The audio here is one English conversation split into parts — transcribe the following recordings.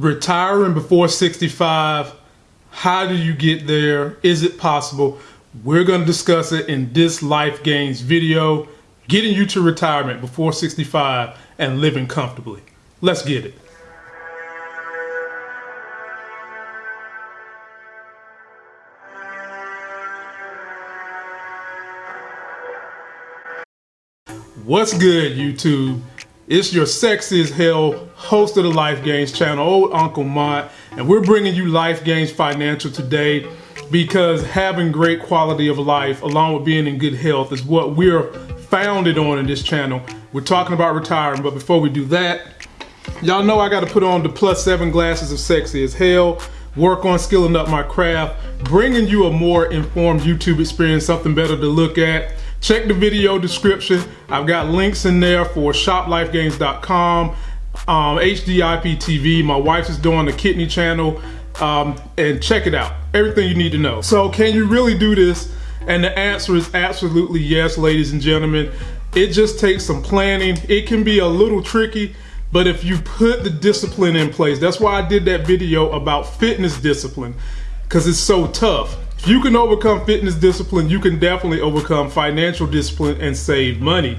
retiring before 65 how do you get there? Is it possible? We're going to discuss it in this life gains video getting you to retirement before 65 and living comfortably. Let's get it. What's good, YouTube? It's your sexy as hell host of the Life Gains channel, old Uncle Mont, and we're bringing you Life Gains Financial today because having great quality of life along with being in good health is what we're founded on in this channel. We're talking about retiring, but before we do that, y'all know I got to put on the plus seven glasses of sexy as hell, work on skilling up my craft, bringing you a more informed YouTube experience, something better to look at. Check the video description. I've got links in there for shoplifegains.com, um, HDIP My wife is doing the kidney channel, um, and check it out. Everything you need to know. So, can you really do this? And the answer is absolutely yes, ladies and gentlemen. It just takes some planning. It can be a little tricky, but if you put the discipline in place, that's why I did that video about fitness discipline, because it's so tough. If you can overcome fitness discipline, you can definitely overcome financial discipline and save money.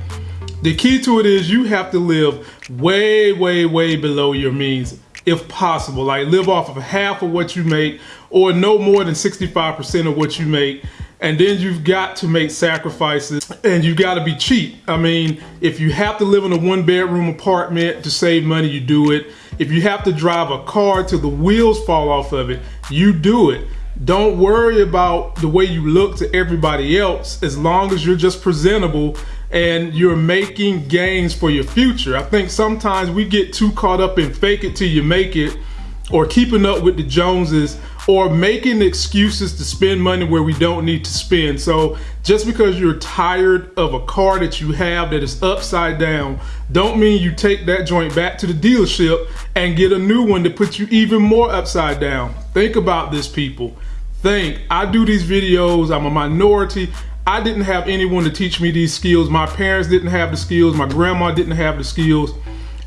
The key to it is you have to live way, way, way below your means if possible. Like live off of half of what you make or no more than 65% of what you make. And then you've got to make sacrifices and you've got to be cheap. I mean, if you have to live in a one bedroom apartment to save money, you do it. If you have to drive a car till the wheels fall off of it, you do it. Don't worry about the way you look to everybody else as long as you're just presentable and you're making gains for your future. I think sometimes we get too caught up in fake it till you make it or keeping up with the Joneses or making excuses to spend money where we don't need to spend. So just because you're tired of a car that you have that is upside down, don't mean you take that joint back to the dealership and get a new one to put you even more upside down. Think about this people think. I do these videos, I'm a minority. I didn't have anyone to teach me these skills. My parents didn't have the skills. My grandma didn't have the skills.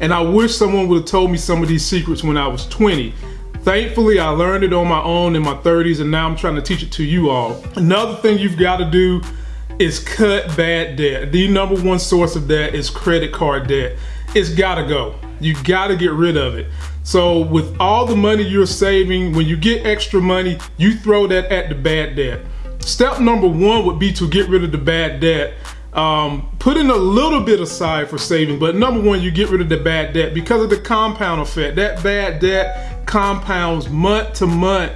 And I wish someone would have told me some of these secrets when I was 20. Thankfully, I learned it on my own in my 30s and now I'm trying to teach it to you all. Another thing you've got to do is cut bad debt. The number one source of that is credit card debt. It's gotta go. You gotta get rid of it. So with all the money you're saving, when you get extra money, you throw that at the bad debt. Step number one would be to get rid of the bad debt. Um, put in a little bit aside for saving, but number one, you get rid of the bad debt because of the compound effect. That bad debt compounds month to month,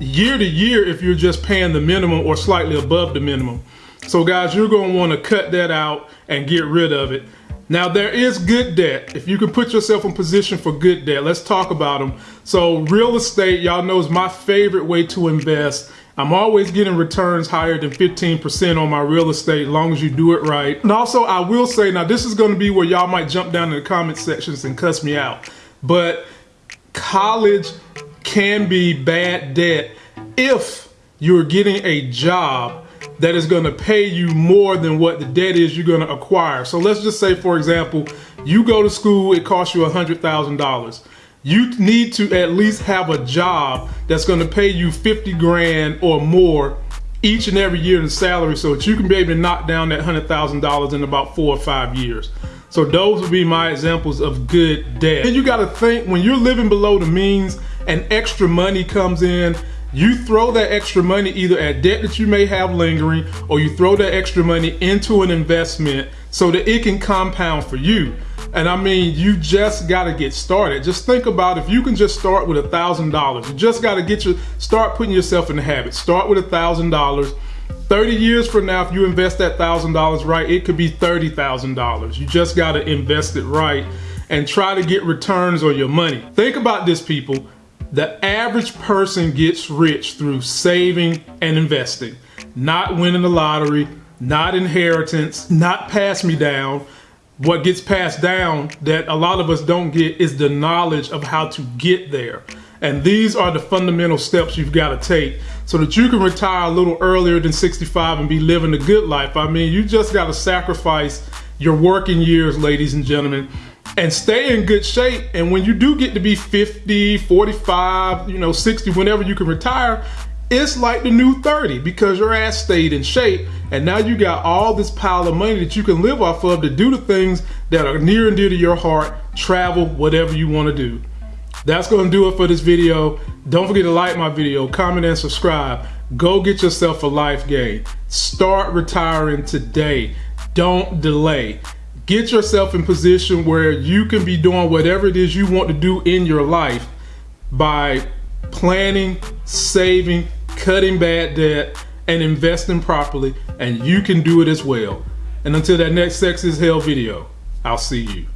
year to year if you're just paying the minimum or slightly above the minimum. So guys, you're gonna wanna cut that out and get rid of it. Now there is good debt. If you can put yourself in position for good debt, let's talk about them. So real estate, y'all know is my favorite way to invest. I'm always getting returns higher than 15% on my real estate as long as you do it right. And also I will say, now this is gonna be where y'all might jump down in the comment sections and cuss me out. But college can be bad debt if you're getting a job that is going to pay you more than what the debt is you're going to acquire. So let's just say, for example, you go to school, it costs you $100,000. You need to at least have a job that's going to pay you 50 grand or more each and every year in salary so that you can be able to knock down that $100,000 in about four or five years. So those would be my examples of good debt. And you got to think when you're living below the means and extra money comes in, you throw that extra money either at debt that you may have lingering or you throw that extra money into an investment so that it can compound for you. And I mean, you just got to get started. Just think about if you can just start with a thousand dollars. You just got to get your start putting yourself in the habit. Start with a thousand dollars. 30 years from now, if you invest that thousand dollars right, it could be $30,000. You just got to invest it right and try to get returns on your money. Think about this, people. The average person gets rich through saving and investing, not winning the lottery, not inheritance, not pass me down. What gets passed down that a lot of us don't get is the knowledge of how to get there. And these are the fundamental steps you've got to take so that you can retire a little earlier than 65 and be living a good life. I mean, you just got to sacrifice your working years, ladies and gentlemen, and stay in good shape. And when you do get to be 50, 45, you know, 60, whenever you can retire, it's like the new 30 because your ass stayed in shape and now you got all this pile of money that you can live off of to do the things that are near and dear to your heart, travel, whatever you want to do. That's going to do it for this video. Don't forget to like my video, comment and subscribe. Go get yourself a life game. Start retiring today. Don't delay. Get yourself in position where you can be doing whatever it is you want to do in your life by planning, saving, cutting bad debt, and investing properly, and you can do it as well. And until that next Sex is Hell video, I'll see you.